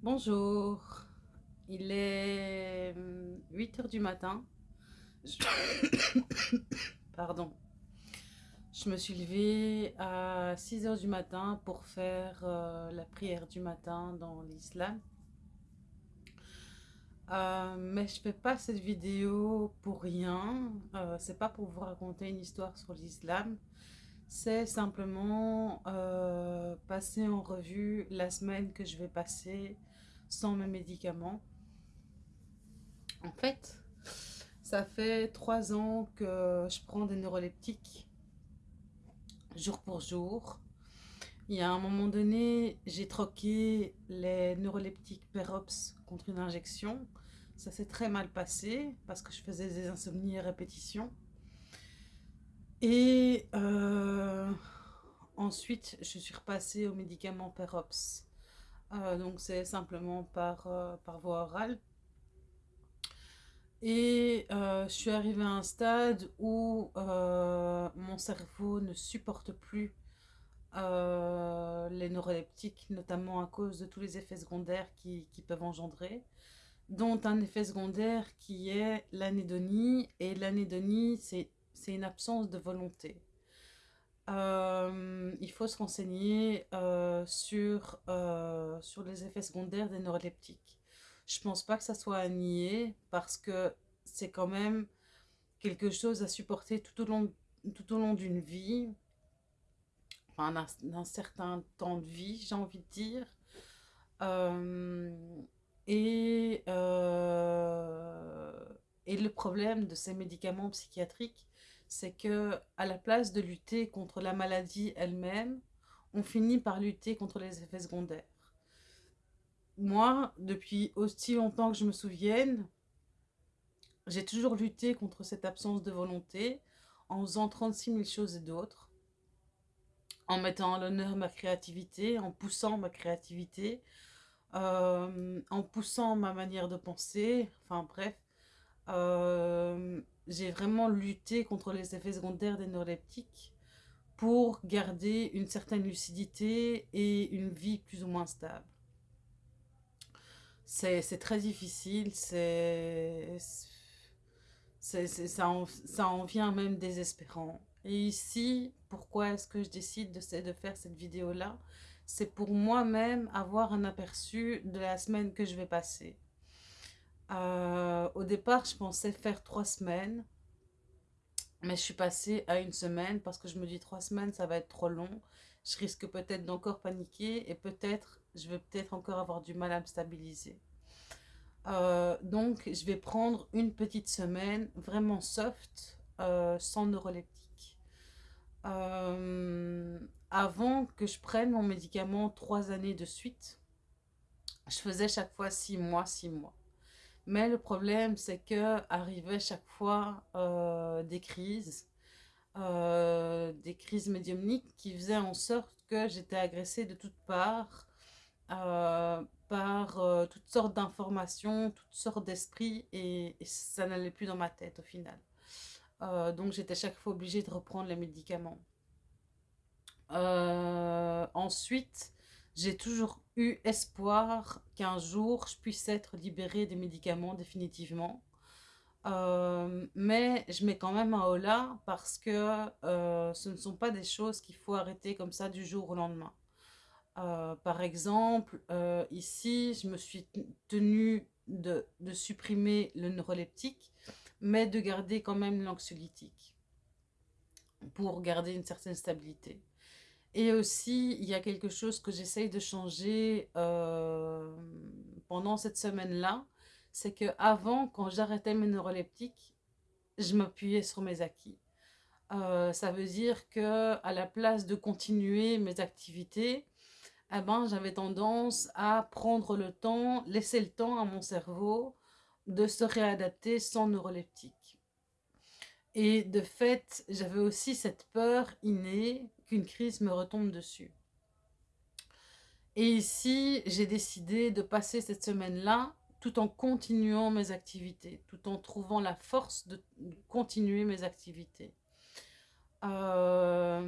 Bonjour, il est 8 heures du matin. Pardon. Je me suis levée à 6 heures du matin pour faire euh, la prière du matin dans l'islam. Euh, mais je fais pas cette vidéo pour rien. Euh, c'est pas pour vous raconter une histoire sur l'islam. C'est simplement euh, passer en revue la semaine que je vais passer sans mes médicaments. En fait, ça fait trois ans que je prends des neuroleptiques jour pour jour. Il y a un moment donné, j'ai troqué les neuroleptiques Perops contre une injection. Ça s'est très mal passé parce que je faisais des insomnies à répétition. Et euh, ensuite, je suis repassée aux médicaments Perops. Euh, donc c'est simplement par, euh, par voie orale. Et je suis arrivée à un stade où mon cerveau ne supporte plus les neuroleptiques, notamment à cause de tous les effets secondaires qui, qui peuvent engendrer, dont un effet secondaire qui est l'anédonie. Et l'anédonie, c'est une absence de volonté. Euh, il faut se renseigner euh, sur, euh, sur les effets secondaires des neuroleptiques. Je pense pas que ça soit à nier parce que c'est quand même quelque chose à supporter tout au long, tout au long d'une vie, enfin d'un certain temps de vie, j'ai envie de dire. et, et le problème de ces médicaments psychiatriques, c'est que à la place de lutter contre la maladie elle-même, on finit par lutter contre les effets secondaires. Moi, depuis aussi longtemps que je me souvienne, j'ai toujours lutté contre cette absence de volonté en faisant 36 000 choses et d'autres, en mettant à l'honneur ma créativité, en poussant ma créativité, euh, en poussant ma manière de penser, enfin bref. Euh, j'ai vraiment lutté contre les effets secondaires des neuroleptiques pour garder une certaine lucidité et une vie plus ou moins stable. C'est très difficile, c'est ça, en, ça en vient même désespérant. Et ici, pourquoi est-ce que je décide de, de faire cette vidéo-là? C'est pour moi-même avoir un aperçu de la semaine que je vais passer. Euh, au départ, je pensais faire trois semaines. Mais je suis passée à une semaine parce que je me dis trois semaines, ça va être trop long. Je risque peut-être d'encore paniquer et peut-être, je vais peut-être encore avoir du mal à me stabiliser. Euh, donc, je vais prendre une petite semaine vraiment soft, euh, sans neuroleptique. avant que je prenne mon médicament trois années de suite, je faisais chaque fois six mois, six mois. Mais le problème, c'est que arrivaient chaque fois euh, des crises, euh, des crises médiumniques qui faisaient en sorte que j'étais agressée de toutes parts euh, par toutes sortes d'informations, toutes sortes d'esprits et, et, ça n'allait plus dans ma tête au final. donc j'étais chaque fois obligée de reprendre les médicaments. ensuite, j'ai toujours eu espoir qu'un jour je puisse être libérée des médicaments définitivement. Euh, mais je mets quand même un holà parce que euh, ce ne sont pas des choses qu'il faut arrêter comme ça du jour au lendemain. Euh, par exemple, ici, je me suis tenue de, de, supprimer le neuroleptique, mais de garder quand même l'anxiolytique pour garder une certaine stabilité. Et aussi, il y a quelque chose que j'essaye de changer euh, pendant cette semaine-là, c'est que avant, quand j'arrêtais mes neuroleptiques, je m'appuyais sur mes acquis. Euh, ça veut dire que à la place de continuer mes activités, eh ben, j'avais tendance à prendre le temps, laisser le temps à mon cerveau de se réadapter sans neuroleptique. Et de fait, j'avais aussi cette peur innée qu'une crise me retombe dessus. Et ici, j'ai décidé de passer cette semaine-là tout en continuant mes activités, tout en trouvant la force de continuer mes activités. Euh,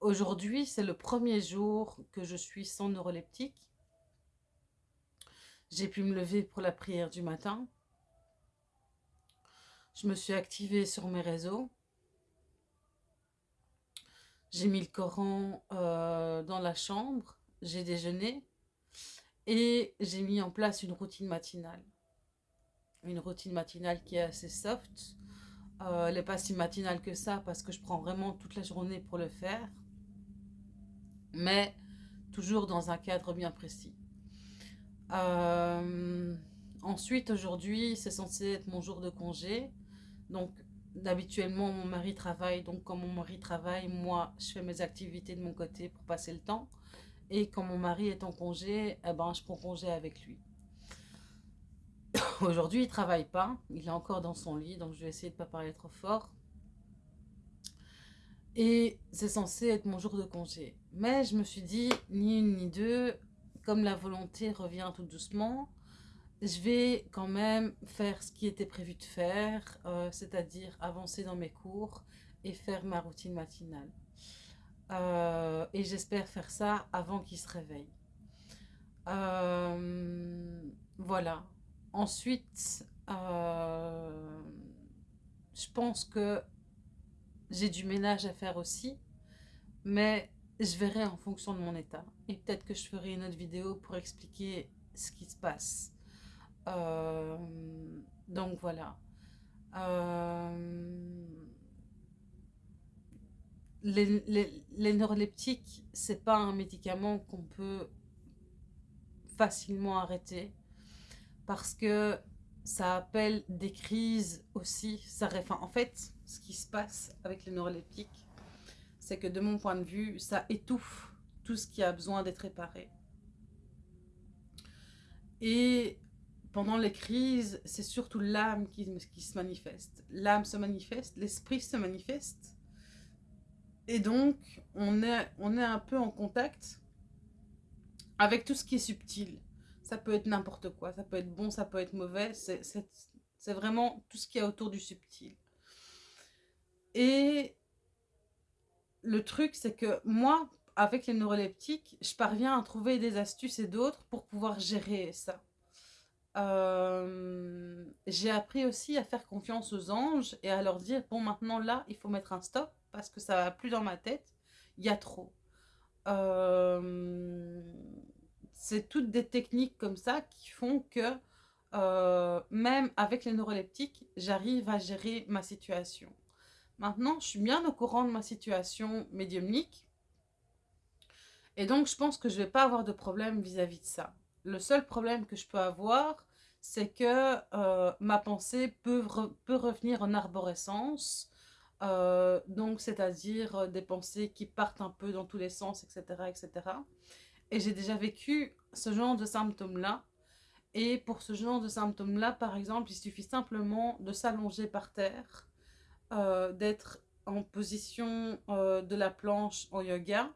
aujourd'hui, c'est le premier jour que je suis sans neuroleptique. J'ai pu me lever pour la prière du matin. Je me suis activée sur mes réseaux. J'ai mis le Coran euh, dans la chambre. J'ai déjeuné. Et j'ai mis en place une routine matinale. Une routine matinale qui est assez soft. Euh, elle n'est pas si matinale que ça parce que je prends vraiment toute la journée pour le faire. Mais toujours dans un cadre bien précis. Euh, ensuite, aujourd'hui, c'est censé être mon jour de congé. Donc, habituellement, mon mari travaille. Donc, quand mon mari travaille, moi, je fais mes activités de mon côté pour passer le temps. Et quand mon mari est en congé, eh ben, je prends congé avec lui. Aujourd'hui, il travaille pas. Il est encore dans son lit. Donc, je vais essayer de ne pas parler trop fort. Et c'est censé être mon jour de congé. Mais je me suis dit, ni une ni deux, comme la volonté revient tout doucement, je vais quand même faire ce qui était prévu de faire, euh, c'est-à-dire avancer dans mes cours et faire ma routine matinale. Euh, et j'espère faire ça avant qu'il se réveille. Euh, voilà. Ensuite, je pense que j'ai du ménage à faire aussi, mais je verrai en fonction de mon état. Et peut-être que je ferai une autre vidéo pour expliquer ce qui se passe. Euh, donc voilà. Euh, les, les, les, neuroleptiques, c'est pas un médicament qu'on peut facilement arrêter parce que ça appelle des crises aussi. Ça, en fait, ce qui se passe avec les neuroleptiques, c'est que de mon point de vue, ça étouffe tout ce qui a besoin d'être réparé. Et pendant les crises, c'est surtout l'âme qui, se manifeste. L'âme se manifeste, l'esprit se manifeste. Et donc, on est, on est un peu en contact avec tout ce qui est subtil. Ça peut être n'importe quoi, ça peut être bon, ça peut être mauvais. C'est vraiment tout ce qui est autour du subtil. Et le truc, c'est que moi, avec les neuroleptiques, je parviens à trouver des astuces et d'autres pour pouvoir gérer ça. Euh, j'ai appris aussi à faire confiance aux anges et à leur dire, bon, maintenant là, il faut mettre un stop parce que ça va plus dans ma tête, il y a trop. Euh, c'est toutes des techniques comme ça qui font que euh, même avec les neuroleptiques, j'arrive à gérer ma situation. Maintenant, je suis bien au courant de ma situation médiumnique. Et donc, je pense que je ne vais pas avoir de problème vis-à-vis de ça. Le seul problème que je peux avoir, c'est que euh, ma pensée peut, revenir en arborescence. Euh, donc, c'est-à-dire euh, des pensées qui partent un peu dans tous les sens, etc. etc. Et j'ai déjà vécu ce genre de symptômes-là. Et pour ce genre de symptômes-là, par exemple, il suffit simplement de s'allonger par terre d'être en position de la planche en yoga.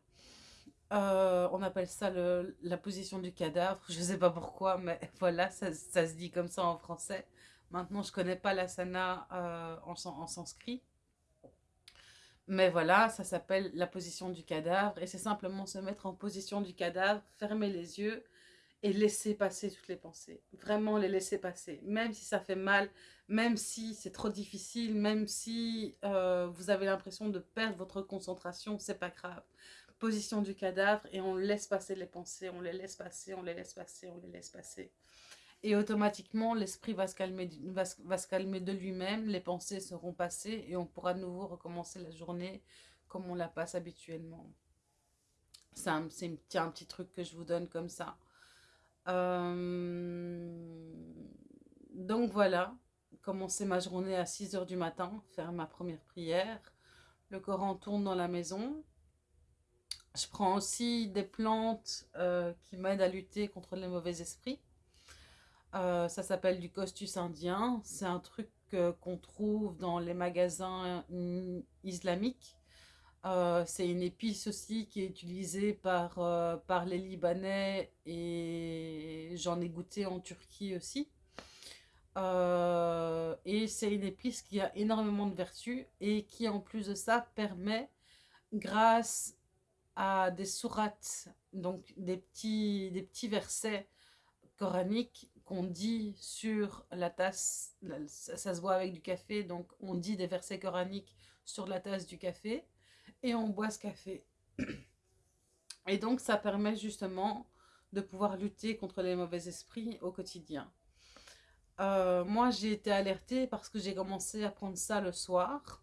Euh, on appelle ça la position du cadavre. Je ne sais pas pourquoi, mais voilà, ça, se dit comme ça en français. Maintenant, je ne connais pas l'asana en, en sanskrit. Mais voilà, ça s'appelle la position du cadavre. Et c'est simplement se mettre en position du cadavre, fermer les yeux et laisser passer toutes les pensées. Vraiment les laisser passer. Même si ça fait mal, même si c'est trop difficile, même si euh, vous avez l'impression de perdre votre concentration, c'est pas grave. Position du cadavre et on laisse passer les pensées, on les laisse passer, on les laisse passer, on les laisse passer. Et automatiquement, l'esprit va, se calmer, va, se calmer de lui-même, les pensées seront passées et on pourra de nouveau recommencer la journée comme on la passe habituellement. C'est un, un petit truc que je vous donne comme ça. Euh, donc voilà, commencer ma journée à 6 heures du matin, faire ma première prière. Le Coran tourne dans la maison. Je prends aussi des plantes euh, qui m'aident à lutter contre les mauvais esprits. Euh, ça s'appelle du costus indien. C'est un truc qu'on trouve dans les magasins islamiques. Euh, c'est une épice aussi qui est utilisée par, euh, par les Libanais et j'en ai goûté en Turquie aussi. Euh, et c'est une épice qui a énormément de vertus et qui en plus de ça permet, grâce à des sourates, donc des petits, des petits versets coraniques qu'on dit sur la tasse, ça, se boit avec du café, donc on dit des versets coraniques sur la tasse du café et on boit ce café. Et donc ça permet justement de pouvoir lutter contre les mauvais esprits au quotidien. Euh, moi j'ai été alertée parce que j'ai commencé à prendre ça le soir.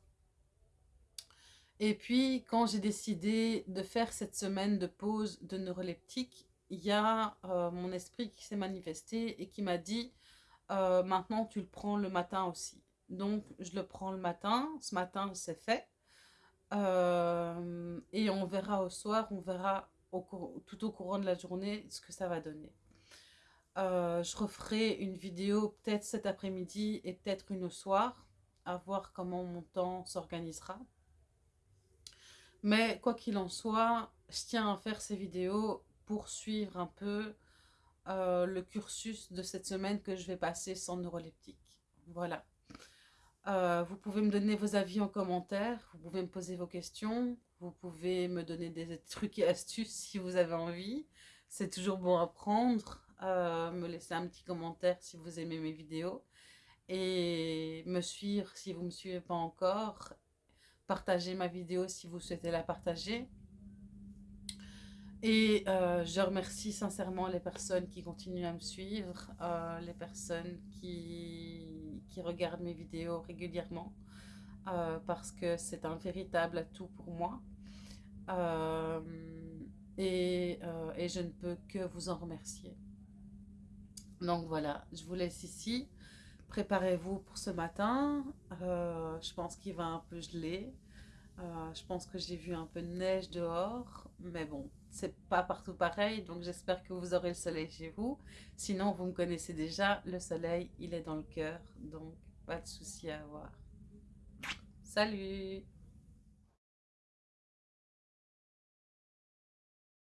Et puis quand j'ai décidé de faire cette semaine de pause de neuroleptique, il y a euh, mon esprit qui s'est manifesté et qui m'a dit euh, maintenant tu le prends le matin aussi. Donc je le prends le matin, ce matin c'est fait. Euh, et on verra au soir, on verra tout au courant de la journée ce que ça va donner. je referai une vidéo peut-être cet après-midi et peut-être une au soir, à voir comment mon temps s'organisera. Mais quoi qu'il en soit, je tiens à faire ces vidéos poursuivre un peu euh, le cursus de cette semaine que je vais passer sans neuroleptique. Voilà. Euh, vous pouvez me donner vos avis en commentaire, vous pouvez me poser vos questions, vous pouvez me donner des trucs et astuces si vous avez envie. C'est toujours bon à prendre. Euh, me laisser un petit commentaire si vous aimez mes vidéos. Et me suivre si vous ne me suivez pas encore. Partagez ma vidéo si vous souhaitez la partager. Et euh, je remercie sincèrement les personnes qui continuent à me suivre, euh, les personnes qui, qui, regardent mes vidéos régulièrement, euh, parce que c'est un véritable atout pour moi. Et, et, je ne peux que vous en remercier. Donc voilà, je vous laisse ici. Préparez-vous pour ce matin. je pense qu'il va un peu geler. je pense que j'ai vu un peu de neige dehors, mais bon, c'est pas partout pareil, donc j'espère que vous aurez le soleil chez vous. Sinon, vous me connaissez déjà, le soleil, il est dans le cœur, donc pas de souci à avoir. Salut